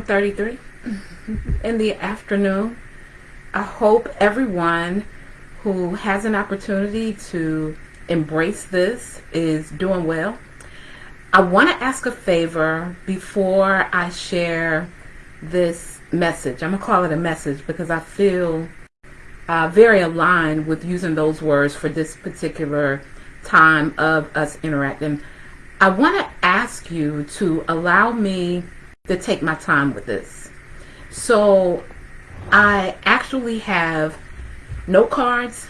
33 in the afternoon. I hope everyone who has an opportunity to embrace this is doing well. I want to ask a favor before I share this message. I'm going to call it a message because I feel uh, very aligned with using those words for this particular time of us interacting. I want to ask you to allow me to take my time with this. So I actually have note cards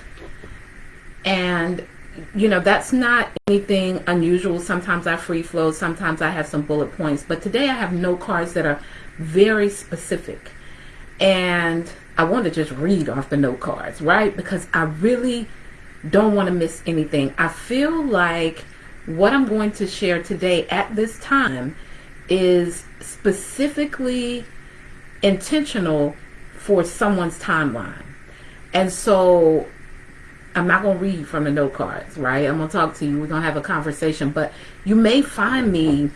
and you know that's not anything unusual. Sometimes i free flow sometimes i have some bullet points but today i have note cards that are very specific. And i want to just read off the note cards right? Because i really don't want to miss anything. I feel like what i'm going to share today at this time is specifically intentional for someone's timeline. And so I'm not going to read from the note cards, right? I'm going to talk to you. We're going to have a conversation, but you may find me,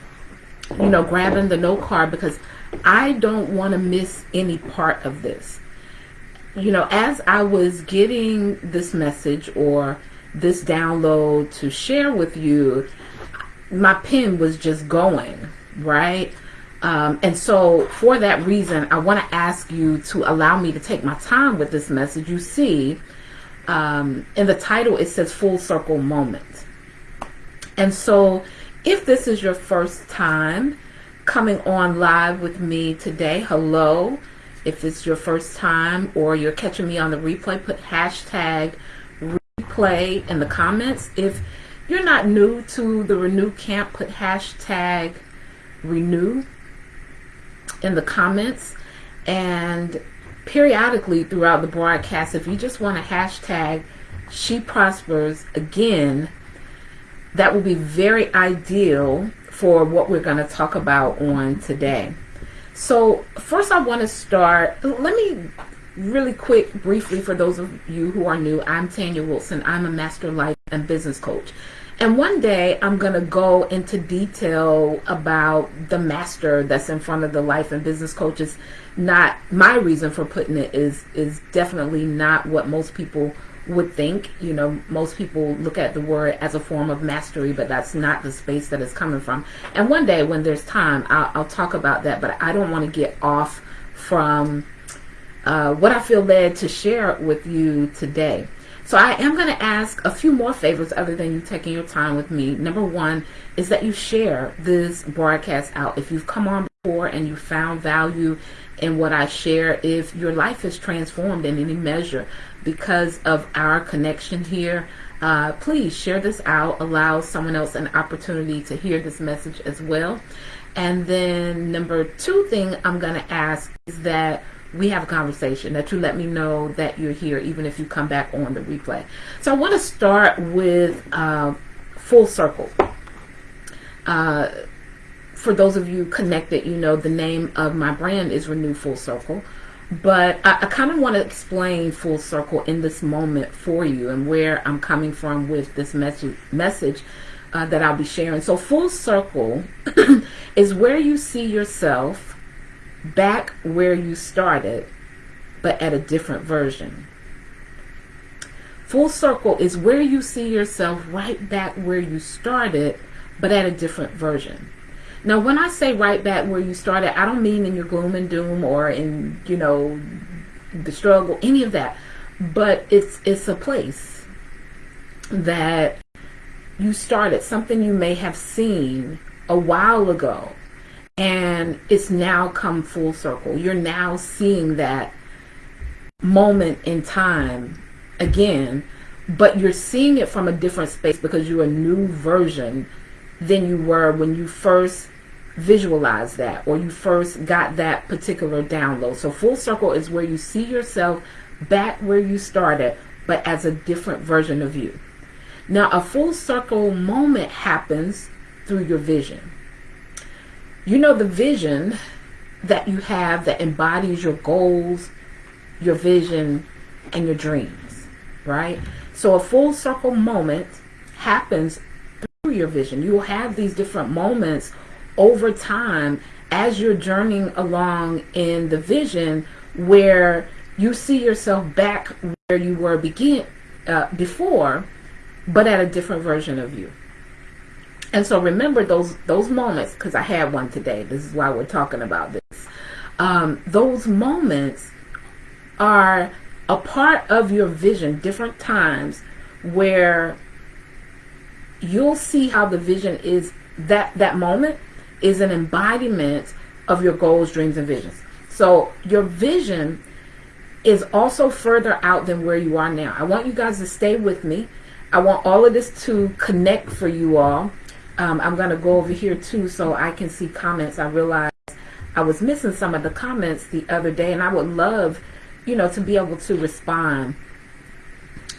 you know, grabbing the note card because I don't want to miss any part of this. You know, as I was getting this message or this download to share with you, my pen was just going, right? Um, and so for that reason, I want to ask you to allow me to take my time with this message. You see, um, in the title, it says full circle moment. And so if this is your first time coming on live with me today, hello. If it's your first time or you're catching me on the replay, put hashtag replay in the comments. If you're not new to the Renew Camp, put hashtag renew in the comments. And periodically throughout the broadcast if you just want to hashtag she prospers again that will be very ideal for what we're going to talk about on today. So first I want to start let me really quick briefly for those of you who are new I'm Tanya Wilson. I'm a master life and business coach and one day I'm going to go into detail about the master that's in front of the life and business coaches. Not my reason for putting it is is definitely not what most people would think. You know, most people look at the word as a form of mastery, but that's not the space that it's coming from. And one day when there's time, I'll, I'll talk about that, but I don't want to get off from uh, what I feel led to share with you today. So I am going to ask a few more favors other than you taking your time with me. Number one is that you share this broadcast out. If you've come on before and you found value in what I share, if your life is transformed in any measure because of our connection here, uh, please share this out. Allow someone else an opportunity to hear this message as well. And then number two thing I'm going to ask is that we have a conversation, that you let me know that you're here, even if you come back on the replay. So I want to start with uh, Full Circle. Uh, for those of you connected, you know the name of my brand is Renew Full Circle. But I, I kind of want to explain Full Circle in this moment for you and where I'm coming from with this message, message uh, that I'll be sharing. So Full Circle is where you see yourself back where you started, but at a different version. Full circle is where you see yourself right back where you started, but at a different version. Now, when I say right back where you started, I don't mean in your gloom and doom or in, you know, the struggle, any of that. But it's it's a place that you started, something you may have seen a while ago and it's now come full circle. You're now seeing that moment in time again, but you're seeing it from a different space because you're a new version than you were when you first visualized that or you first got that particular download. So full circle is where you see yourself back where you started, but as a different version of you. Now, a full circle moment happens through your vision. You know the vision that you have that embodies your goals, your vision, and your dreams, right? So a full circle moment happens through your vision. You will have these different moments over time as you're journeying along in the vision where you see yourself back where you were begin uh, before, but at a different version of you. And so remember those those moments because I had one today. This is why we're talking about this. Um, those moments are a part of your vision, different times where you'll see how the vision is that that moment is an embodiment of your goals, dreams, and visions. So your vision is also further out than where you are now. I want you guys to stay with me. I want all of this to connect for you all. Um, I'm going to go over here too so I can see comments. I realized I was missing some of the comments the other day and I would love, you know, to be able to respond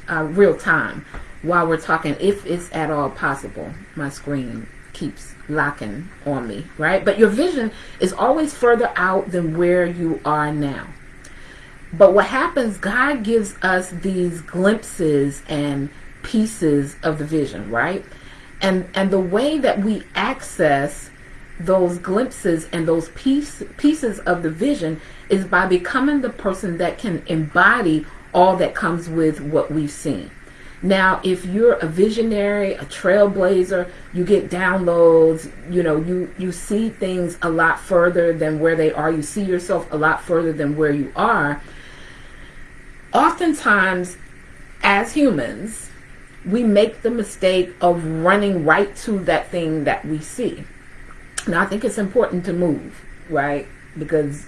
uh, real time while we're talking if it's at all possible. My screen keeps locking on me, right? But your vision is always further out than where you are now. But what happens, God gives us these glimpses and pieces of the vision, right? And and the way that we access those glimpses and those piece, pieces of the vision is by becoming the person that can embody all that comes with what we've seen. Now, if you're a visionary, a trailblazer, you get downloads, you know, you, you see things a lot further than where they are. You see yourself a lot further than where you are. Oftentimes, as humans, we make the mistake of running right to that thing that we see. Now, I think it's important to move, right? Because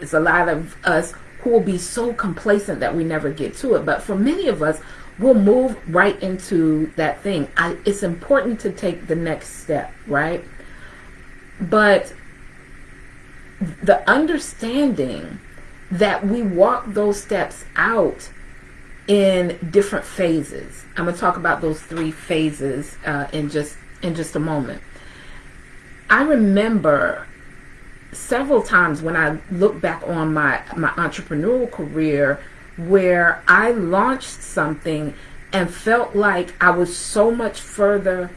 it's a lot of us who will be so complacent that we never get to it. But for many of us, we'll move right into that thing. I, it's important to take the next step, right? But the understanding that we walk those steps out in different phases. I'm going to talk about those three phases uh, in just in just a moment. I remember several times when I look back on my my entrepreneurial career where I launched something and felt like I was so much further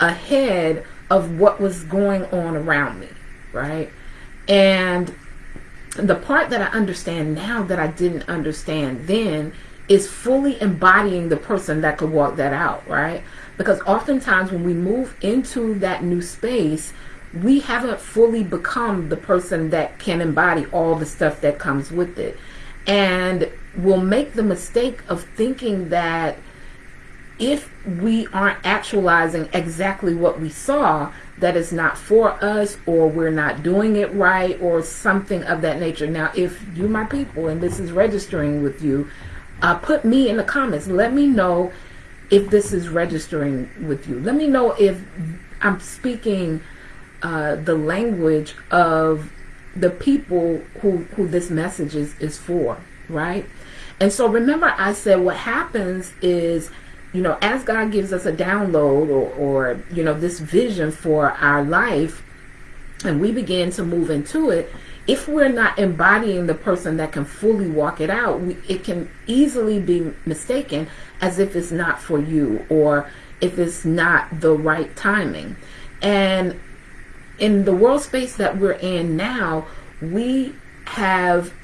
ahead of what was going on around me, right? And the part that I understand now that I didn't understand then is fully embodying the person that could walk that out, right? Because oftentimes when we move into that new space, we haven't fully become the person that can embody all the stuff that comes with it. And we'll make the mistake of thinking that if we aren't actualizing exactly what we saw, that is not for us or we're not doing it right or something of that nature. Now, if you, my people, and this is registering with you, uh, put me in the comments. Let me know if this is registering with you. Let me know if I'm speaking uh, the language of the people who, who this message is, is for, right? And so remember I said what happens is, you know, as God gives us a download or, or you know, this vision for our life, and we begin to move into it, if we're not embodying the person that can fully walk it out, we, it can easily be mistaken as if it's not for you or if it's not the right timing. And in the world space that we're in now, we have,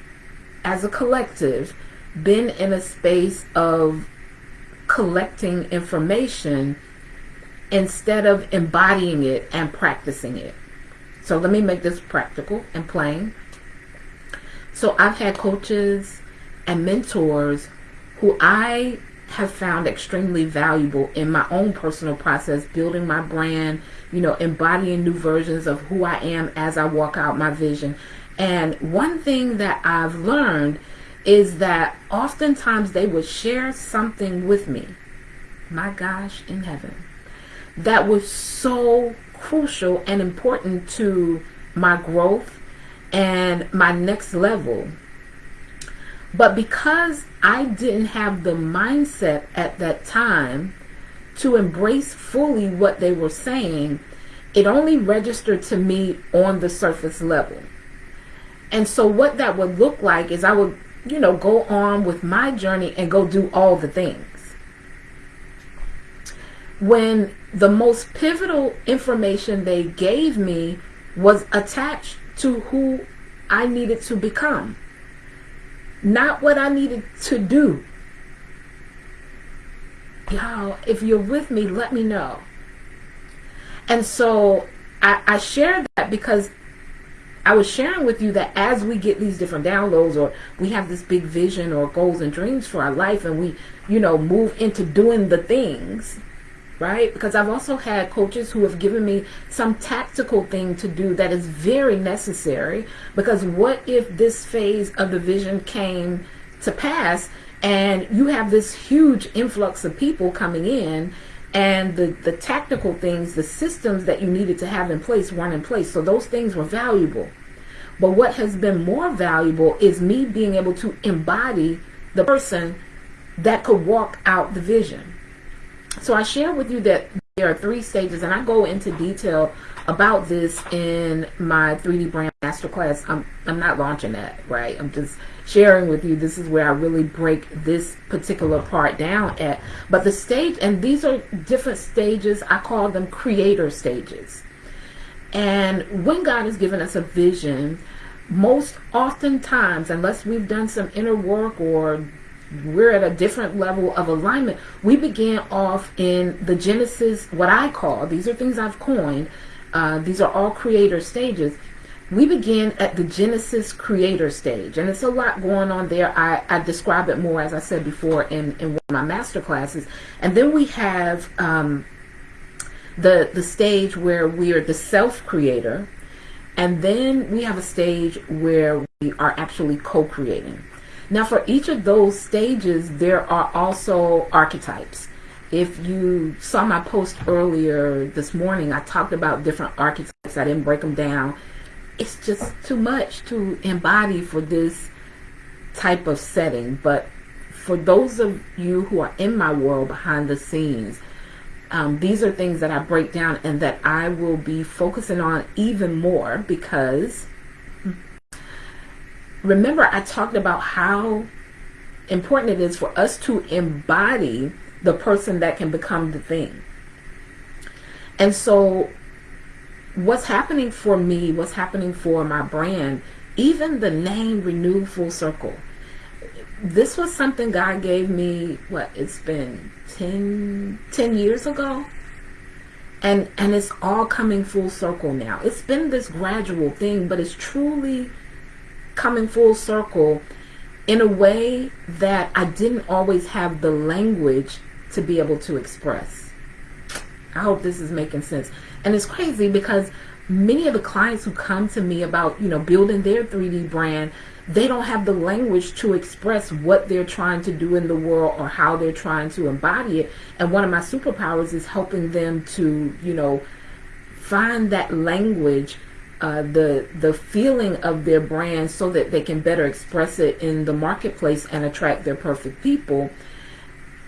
as a collective, been in a space of collecting information instead of embodying it and practicing it. So let me make this practical and plain. So I've had coaches and mentors who I have found extremely valuable in my own personal process, building my brand, you know, embodying new versions of who I am as I walk out my vision. And one thing that I've learned is that oftentimes they would share something with me, my gosh, in heaven, that was so crucial and important to my growth and my next level. But because I didn't have the mindset at that time to embrace fully what they were saying, it only registered to me on the surface level. And so what that would look like is I would you know, go on with my journey and go do all the things. When the most pivotal information they gave me was attached to who I needed to become, not what I needed to do. Y'all, if you're with me, let me know. And so I, I share that because I was sharing with you that as we get these different downloads or we have this big vision or goals and dreams for our life and we, you know, move into doing the things, right? Because I've also had coaches who have given me some tactical thing to do that is very necessary because what if this phase of the vision came to pass and you have this huge influx of people coming in and the, the tactical things, the systems that you needed to have in place weren't in place. So those things were valuable. But what has been more valuable is me being able to embody the person that could walk out the vision. So I share with you that there are three stages, and I go into detail about this in my 3D brand masterclass. I'm, I'm not launching that, right? I'm just sharing with you. This is where I really break this particular part down at. But the stage, and these are different stages, I call them creator stages. And when God has given us a vision, most oftentimes, unless we've done some inner work or we're at a different level of alignment, we began off in the Genesis, what I call, these are things I've coined, uh, these are all creator stages we begin at the Genesis creator stage, and it's a lot going on there. I, I describe it more, as I said before, in, in one of my master classes. And then we have um, the, the stage where we are the self creator, and then we have a stage where we are actually co creating. Now, for each of those stages, there are also archetypes. If you saw my post earlier this morning, I talked about different archetypes. I didn't break them down it's just too much to embody for this type of setting. But for those of you who are in my world behind the scenes, um, these are things that I break down and that I will be focusing on even more because remember I talked about how important it is for us to embody the person that can become the thing. And so what's happening for me, what's happening for my brand, even the name Renew Full Circle. This was something God gave me, what, it's been 10, 10 years ago? And, and it's all coming full circle now. It's been this gradual thing, but it's truly coming full circle in a way that I didn't always have the language to be able to express. I hope this is making sense. And it's crazy because many of the clients who come to me about, you know, building their 3D brand, they don't have the language to express what they're trying to do in the world or how they're trying to embody it. And one of my superpowers is helping them to, you know, find that language, uh, the the feeling of their brand, so that they can better express it in the marketplace and attract their perfect people.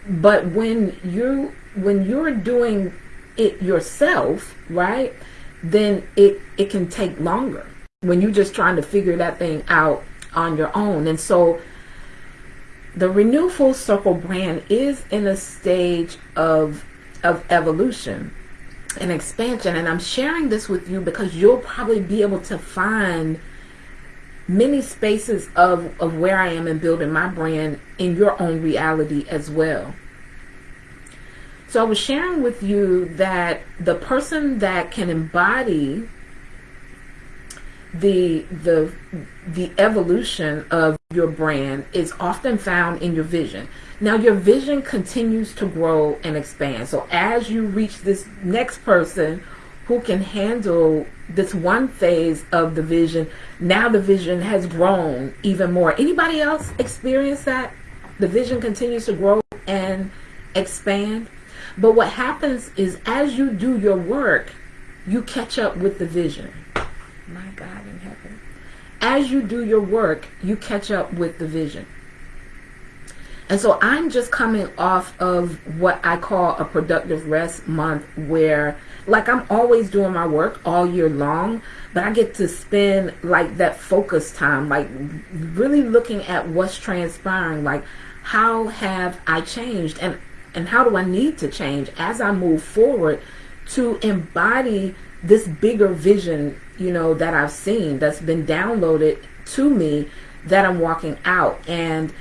But when you when you're doing it yourself, right, then it it can take longer when you're just trying to figure that thing out on your own. And so the Renew Full Circle brand is in a stage of of evolution and expansion. And I'm sharing this with you because you'll probably be able to find many spaces of, of where I am in building my brand in your own reality as well. So I was sharing with you that the person that can embody the the the evolution of your brand is often found in your vision. Now your vision continues to grow and expand. So as you reach this next person who can handle this one phase of the vision, now the vision has grown even more. Anybody else experience that? The vision continues to grow and expand. But what happens is as you do your work, you catch up with the vision. My God. As you do your work, you catch up with the vision. And so I'm just coming off of what I call a productive rest month where like I'm always doing my work all year long, but I get to spend like that focus time, like really looking at what's transpiring, like how have I changed? And and how do I need to change as I move forward to embody this bigger vision you know, that I've seen that's been downloaded to me that I'm walking out. And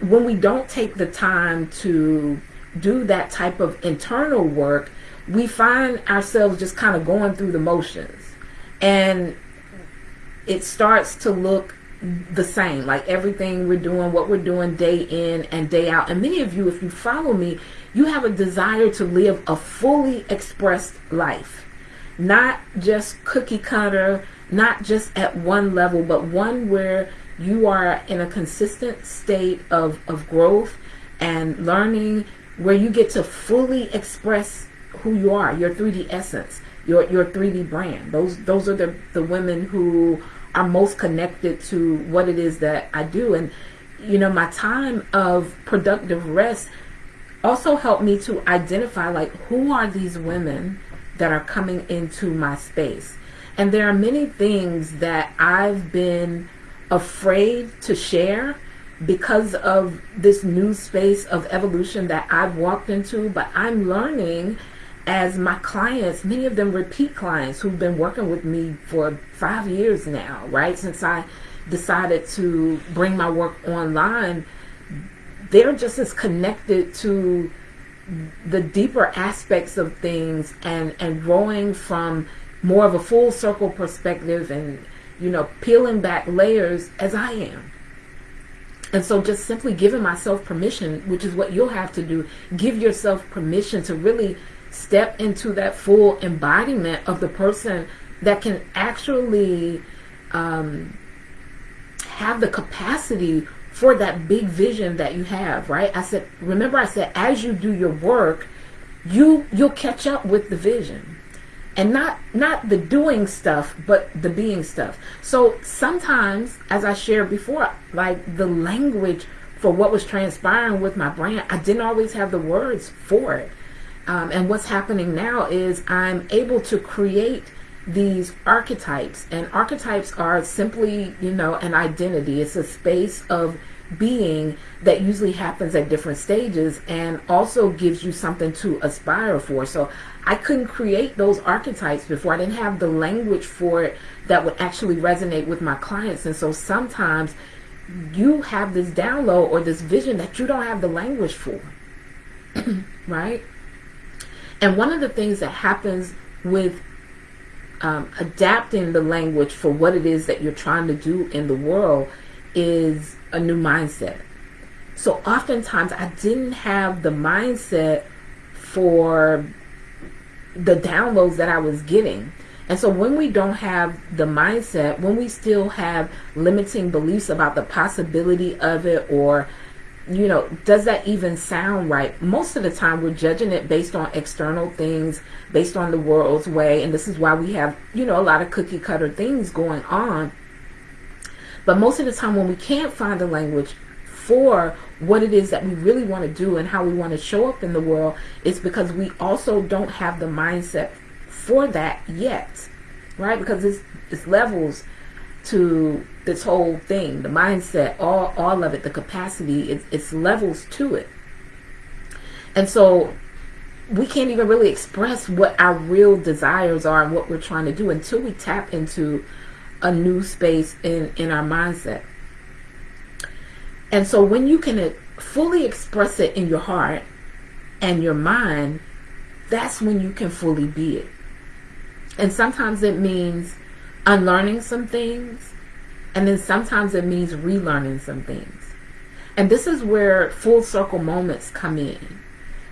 when we don't take the time to do that type of internal work, we find ourselves just kind of going through the motions. And it starts to look the same like everything we're doing what we're doing day in and day out and many of you if you follow me you have a desire to live a fully expressed life not just cookie cutter not just at one level but one where you are in a consistent state of, of growth and learning where you get to fully express who you are your 3d essence your your 3d brand those those are the the women who are most connected to what it is that I do. And, you know, my time of productive rest also helped me to identify like who are these women that are coming into my space. And there are many things that I've been afraid to share because of this new space of evolution that I've walked into, but I'm learning as my clients, many of them repeat clients who've been working with me for five years now, right? Since I decided to bring my work online, they're just as connected to the deeper aspects of things and, and growing from more of a full circle perspective and, you know, peeling back layers as I am. And so just simply giving myself permission, which is what you'll have to do, give yourself permission to really step into that full embodiment of the person that can actually um, have the capacity for that big vision that you have right i said remember i said as you do your work you you'll catch up with the vision and not not the doing stuff but the being stuff so sometimes as i shared before like the language for what was transpiring with my brand i didn't always have the words for it um, and what's happening now is I'm able to create these archetypes. And archetypes are simply, you know, an identity. It's a space of being that usually happens at different stages and also gives you something to aspire for. So I couldn't create those archetypes before. I didn't have the language for it that would actually resonate with my clients. And so sometimes you have this download or this vision that you don't have the language for. right? And one of the things that happens with um, adapting the language for what it is that you're trying to do in the world is a new mindset. So oftentimes I didn't have the mindset for the downloads that I was getting. And so when we don't have the mindset, when we still have limiting beliefs about the possibility of it or you know, does that even sound right? Most of the time, we're judging it based on external things, based on the world's way, and this is why we have, you know, a lot of cookie cutter things going on. But most of the time, when we can't find the language for what it is that we really want to do and how we want to show up in the world, it's because we also don't have the mindset for that yet, right? Because it's, it's levels to this whole thing, the mindset, all all of it, the capacity, it's, it's levels to it. And so we can't even really express what our real desires are and what we're trying to do until we tap into a new space in, in our mindset. And so when you can fully express it in your heart and your mind, that's when you can fully be it. And sometimes it means unlearning some things, and then sometimes it means relearning some things. And this is where full circle moments come in.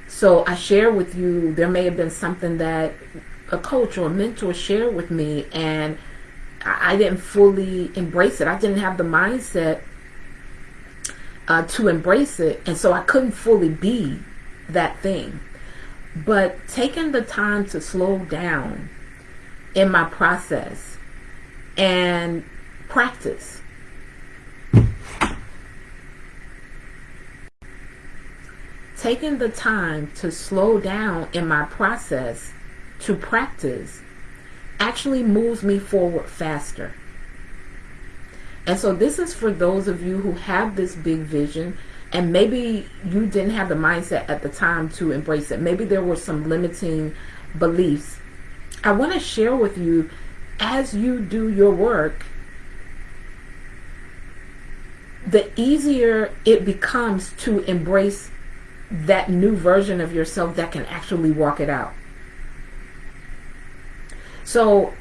So I share with you, there may have been something that a coach or a mentor shared with me, and I didn't fully embrace it. I didn't have the mindset uh, to embrace it, and so I couldn't fully be that thing. But taking the time to slow down in my process and practice. Taking the time to slow down in my process to practice actually moves me forward faster. And so this is for those of you who have this big vision and maybe you didn't have the mindset at the time to embrace it. Maybe there were some limiting beliefs. I want to share with you as you do your work, the easier it becomes to embrace that new version of yourself that can actually walk it out. So,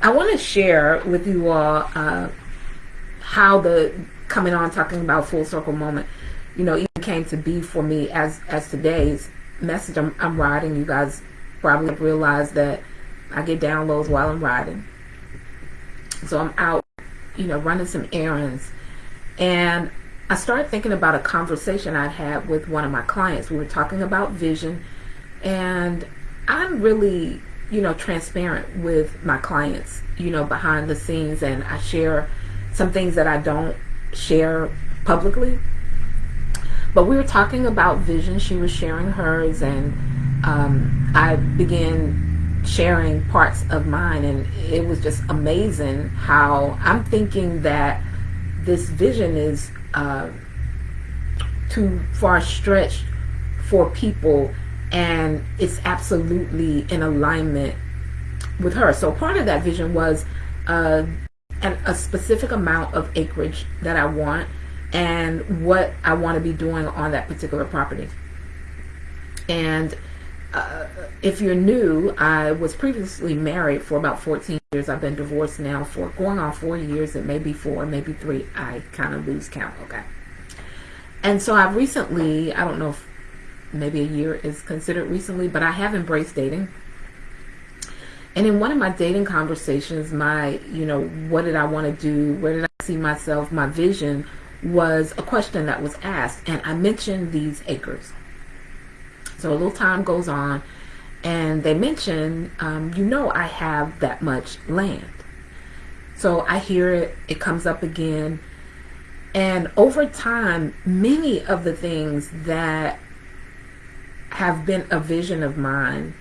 I want to share with you all uh, how the coming on talking about full circle moment, you know, even came to be for me as as today's message. I'm, I'm riding. You guys probably realize that I get downloads while I'm riding. So I'm out, you know, running some errands. And I started thinking about a conversation I'd had with one of my clients. We were talking about vision. And I'm really, you know, transparent with my clients, you know, behind the scenes. And I share some things that I don't share publicly. But we were talking about vision. She was sharing hers. And um, I began sharing parts of mine and it was just amazing how I'm thinking that this vision is uh, too far stretched for people and it's absolutely in alignment with her. So part of that vision was uh, an, a specific amount of acreage that I want and what I want to be doing on that particular property. And uh, if you're new, I was previously married for about 14 years. I've been divorced now for going on four years. It may be four, maybe three. I kind of lose count. Okay. And so I've recently, I don't know if maybe a year is considered recently, but I have embraced dating. And in one of my dating conversations, my, you know, what did I want to do? Where did I see myself? My vision was a question that was asked. And I mentioned these acres. So a little time goes on and they mention, um, you know, I have that much land. So I hear it, it comes up again. And over time, many of the things that have been a vision of mine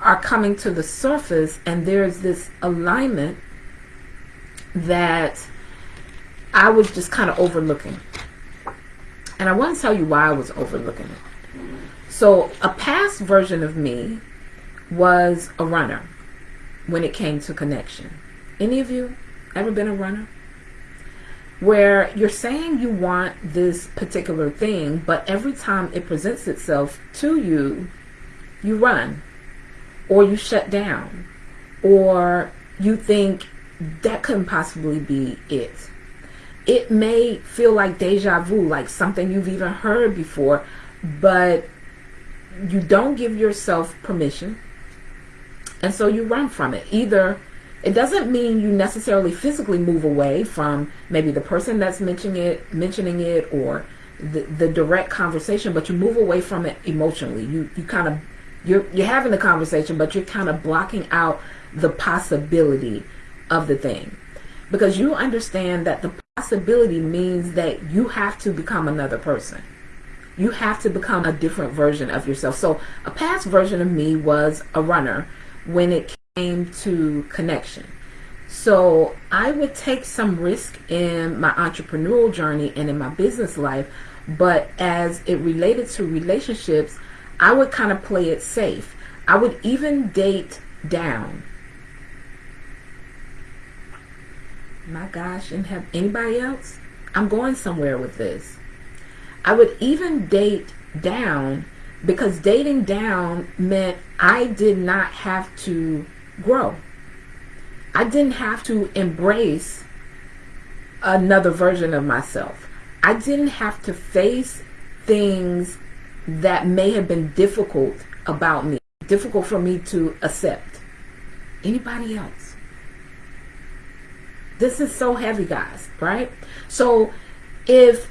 are coming to the surface and there's this alignment that I was just kind of overlooking. And I want to tell you why I was overlooking it. So a past version of me was a runner when it came to connection. Any of you ever been a runner? Where you're saying you want this particular thing, but every time it presents itself to you, you run or you shut down or you think that couldn't possibly be it it may feel like deja vu, like something you've even heard before, but you don't give yourself permission. And so you run from it. Either it doesn't mean you necessarily physically move away from maybe the person that's mentioning it, mentioning it or the, the direct conversation, but you move away from it emotionally. You you kind of you're you're having the conversation, but you're kind of blocking out the possibility of the thing because you understand that the possibility means that you have to become another person. You have to become a different version of yourself. So a past version of me was a runner when it came to connection. So I would take some risk in my entrepreneurial journey and in my business life, but as it related to relationships, I would kind of play it safe. I would even date down my gosh, and have anybody else? I'm going somewhere with this. I would even date down because dating down meant I did not have to grow. I didn't have to embrace another version of myself. I didn't have to face things that may have been difficult about me, difficult for me to accept. Anybody else? This is so heavy, guys, right? So if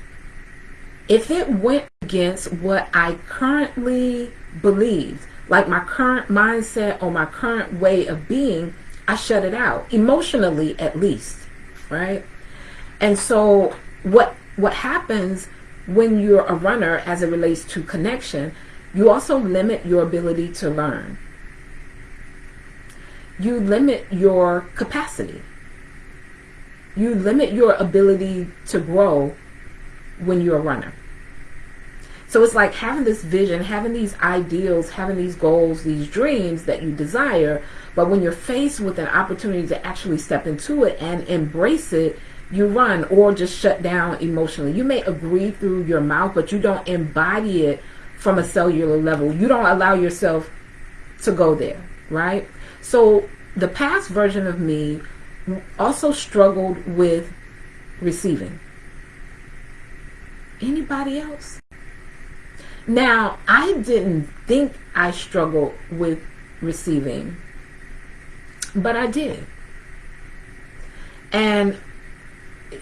if it went against what I currently believe, like my current mindset or my current way of being, I shut it out emotionally at least, right? And so what what happens when you're a runner as it relates to connection, you also limit your ability to learn. You limit your capacity you limit your ability to grow when you're a runner. So it's like having this vision, having these ideals, having these goals, these dreams that you desire. But when you're faced with an opportunity to actually step into it and embrace it, you run or just shut down emotionally. You may agree through your mouth, but you don't embody it from a cellular level. You don't allow yourself to go there, right? So the past version of me also struggled with receiving. Anybody else? Now, I didn't think I struggled with receiving, but I did. And,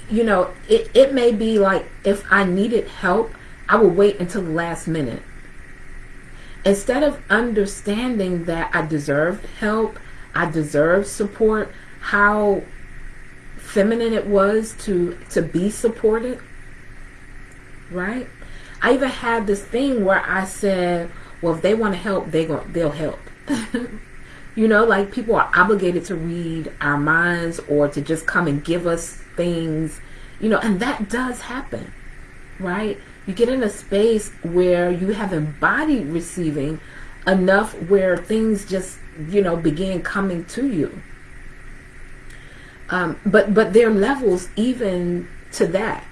you know, it, it may be like if I needed help, I would wait until the last minute. Instead of understanding that I deserved help, I deserved support, how feminine it was to to be supported right i even had this thing where i said well if they want to help they go they'll help. You know like people are obligated to read our minds or to just come and give us things you know and that does happen right? You get in a space where you have embodied receiving enough where things just you know begin coming to you. Um, but but there are levels even to that.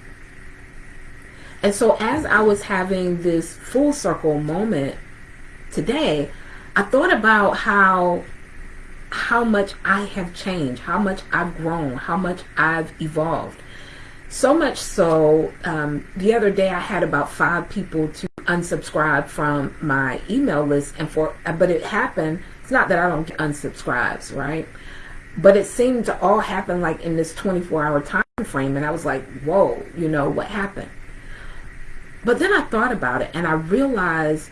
And so as I was having this full circle moment today, I thought about how how much I have changed, how much I've grown, how much I've evolved. So much so, um, the other day I had about five people to unsubscribe from my email list, and for but it happened. It's not that I don't get unsubscribes, right? but it seemed to all happen like in this 24 hour time frame and i was like whoa you know what happened but then i thought about it and i realized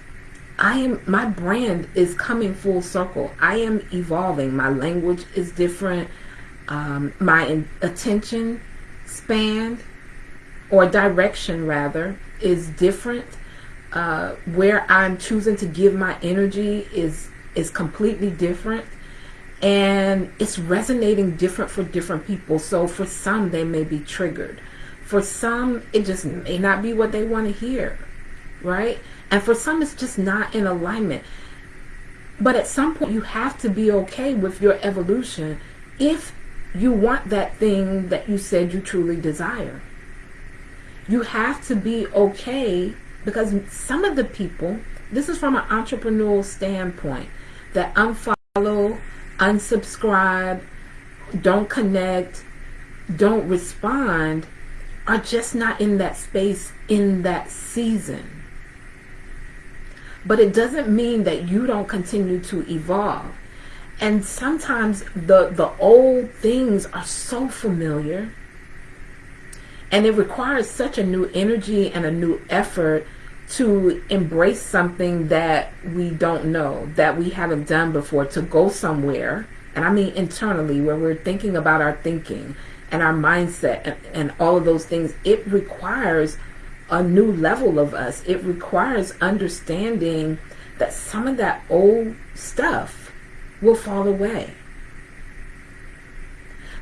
i am my brand is coming full circle. I am evolving. My language is different. Um, my attention span or direction rather is different. Uh, where i'm choosing to give my energy is is completely different. And it's resonating different for different people. So for some, they may be triggered. For some, it just may not be what they want to hear, right? And for some, it's just not in alignment. But at some point, you have to be okay with your evolution if you want that thing that you said you truly desire. You have to be okay because some of the people, this is from an entrepreneurial standpoint, that unfollow unsubscribe, don't connect, don't respond are just not in that space in that season. But it doesn't mean that you don't continue to evolve. And sometimes the the old things are so familiar and it requires such a new energy and a new effort to embrace something that we don't know, that we haven't done before, to go somewhere, and I mean internally, where we're thinking about our thinking and our mindset and, and all of those things, it requires a new level of us. It requires understanding that some of that old stuff will fall away.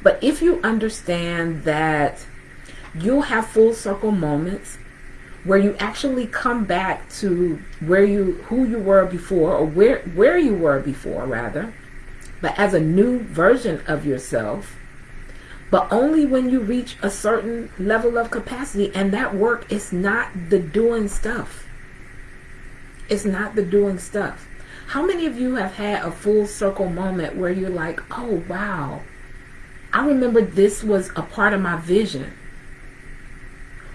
But if you understand that you'll have full circle moments where you actually come back to where you who you were before or where where you were before rather but as a new version of yourself but only when you reach a certain level of capacity and that work is not the doing stuff it's not the doing stuff how many of you have had a full circle moment where you're like oh wow i remember this was a part of my vision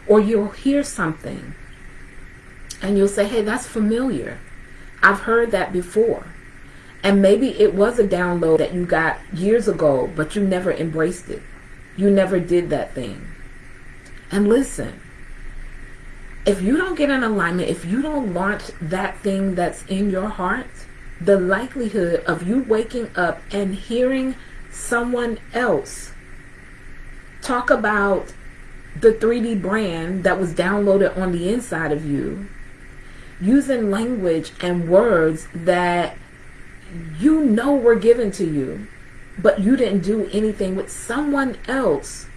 or you'll hear something and you'll say, hey, that's familiar. I've heard that before. And maybe it was a download that you got years ago, but you never embraced it. You never did that thing. And listen, if you don't get in alignment, if you don't launch that thing that's in your heart, the likelihood of you waking up and hearing someone else talk about the 3D brand that was downloaded on the inside of you, using language and words that you know were given to you, but you didn't do anything with someone else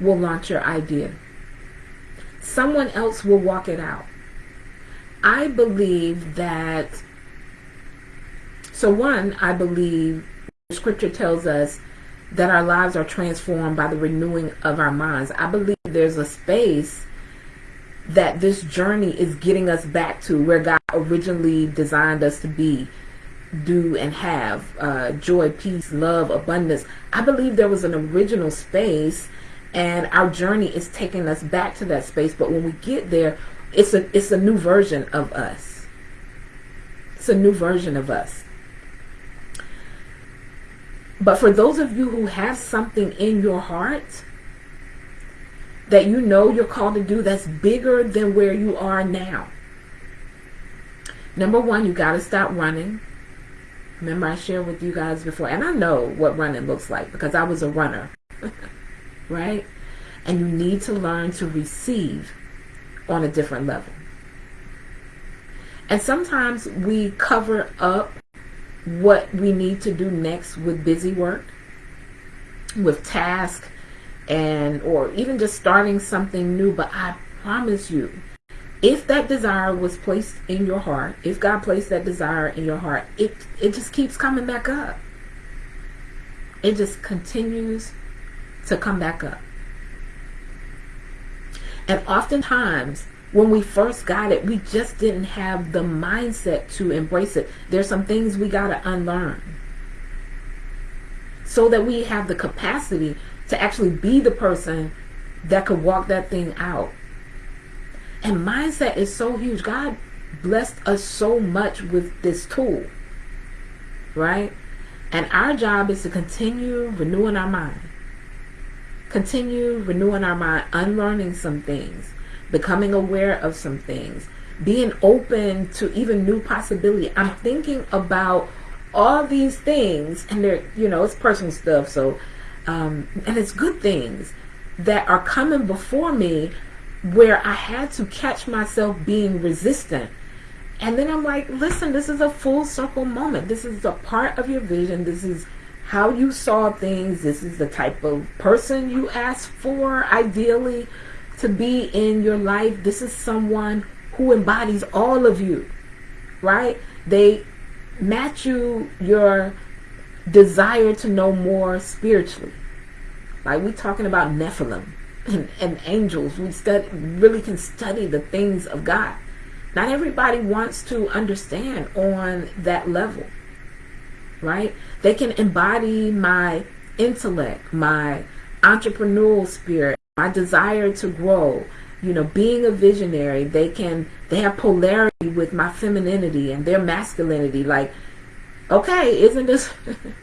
will launch your idea. Someone else will walk it out. I believe that, so one, I believe scripture tells us that our lives are transformed by the renewing of our minds. I believe there's a space that this journey is getting us back to where God originally designed us to be, do, and have uh, joy, peace, love, abundance. I believe there was an original space, and our journey is taking us back to that space. But when we get there, it's a it's a new version of us. It's a new version of us. But for those of you who have something in your heart that you know you're called to do that's bigger than where you are now. Number one, you got to stop running. Remember I shared with you guys before, and I know what running looks like because I was a runner, right? And you need to learn to receive on a different level. And sometimes we cover up what we need to do next with busy work, with tasks, and or even just starting something new. But I promise you, if that desire was placed in your heart, if God placed that desire in your heart, it it just keeps coming back up. It just continues to come back up. And oftentimes, when we first got it, we just didn't have the mindset to embrace it. There's some things we got to unlearn so that we have the capacity to actually be the person that could walk that thing out. And mindset is so huge. God blessed us so much with this tool, right? And our job is to continue renewing our mind, continue renewing our mind, unlearning some things becoming aware of some things, being open to even new possibility. I'm thinking about all these things, and they're, you know, it's personal stuff, so, um, and it's good things that are coming before me where I had to catch myself being resistant. And then I'm like, listen, this is a full circle moment. This is a part of your vision. This is how you saw things. This is the type of person you asked for, ideally to be in your life. This is someone who embodies all of you, right? They match you your desire to know more spiritually. Like we talking about Nephilim and, and angels. We study, really can study the things of God. Not everybody wants to understand on that level, right? They can embody my intellect, my entrepreneurial spirit, my desire to grow, you know, being a visionary, they can, they have polarity with my femininity and their masculinity. Like, okay, isn't this,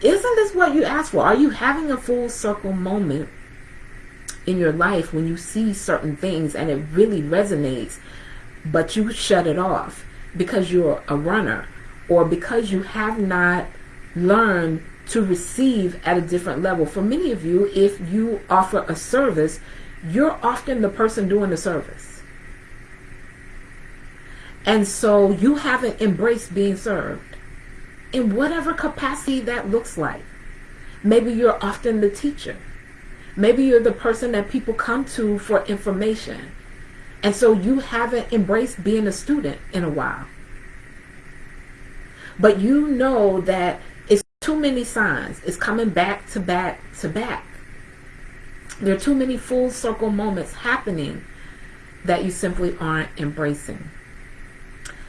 isn't this what you asked for? Are you having a full circle moment in your life when you see certain things and it really resonates, but you shut it off because you're a runner or because you have not learned to receive at a different level. For many of you, if you offer a service, you're often the person doing the service. And so you haven't embraced being served in whatever capacity that looks like. Maybe you're often the teacher. Maybe you're the person that people come to for information. And so you haven't embraced being a student in a while. But you know that it's too many signs. It's coming back to back to back. There are too many full circle moments happening that you simply aren't embracing.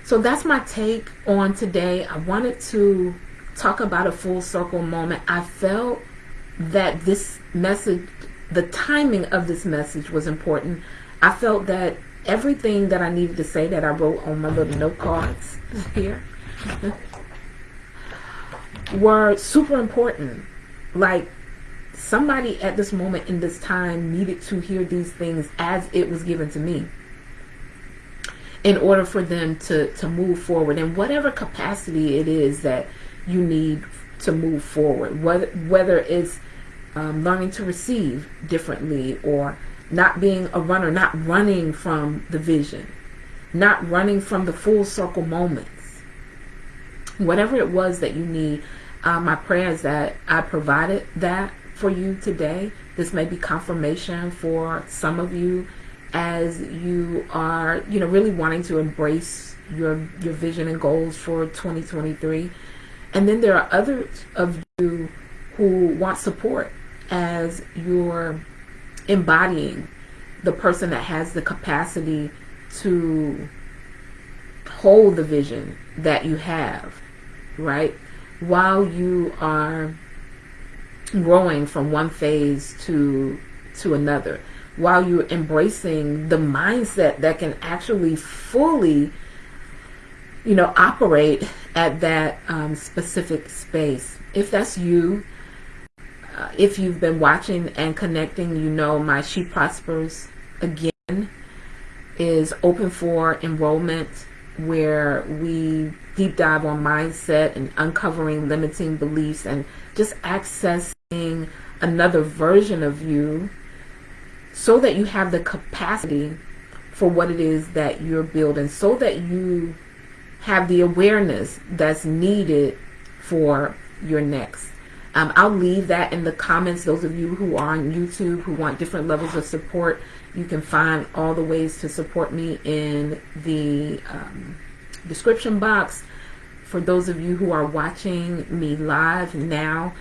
So that's my take on today. I wanted to talk about a full circle moment. I felt that this message, the timing of this message was important. I felt that everything that I needed to say that I wrote on my little note cards here were super important. Like somebody at this moment in this time needed to hear these things as it was given to me in order for them to, to move forward in whatever capacity it is that you need to move forward. Whether, whether it's um, learning to receive differently or not being a runner, not running from the vision, not running from the full circle moments. Whatever it was that you need uh, my prayer is that I provided that for you today. This may be confirmation for some of you as you are, you know, really wanting to embrace your your vision and goals for 2023. And then there are others of you who want support as you're embodying the person that has the capacity to hold the vision that you have, right? While you are growing from one phase to to another while you're embracing the mindset that can actually fully you know operate at that um, specific space. If that's you uh, if you've been watching and connecting you know my she prospers again is open for enrollment where we deep dive on mindset and uncovering limiting beliefs and just accessing another version of you so that you have the capacity for what it is that you're building so that you have the awareness that's needed for your next um, I'll leave that in the comments. Those of you who are on YouTube who want different levels of support, you can find all the ways to support me in the um, description box. For those of you who are watching me live now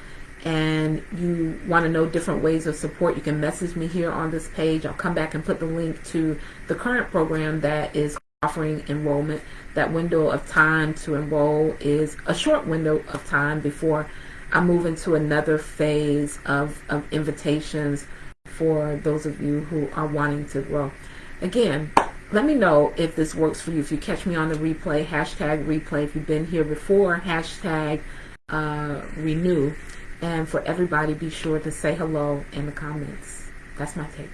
and you want to know different ways of support, you can message me here on this page. I'll come back and put the link to the current program that is offering enrollment. That window of time to enroll is a short window of time before I move into another phase of, of invitations for those of you who are wanting to grow. Again, let me know if this works for you. If you catch me on the replay, hashtag replay. If you've been here before, hashtag uh, renew. And for everybody, be sure to say hello in the comments. That's my take.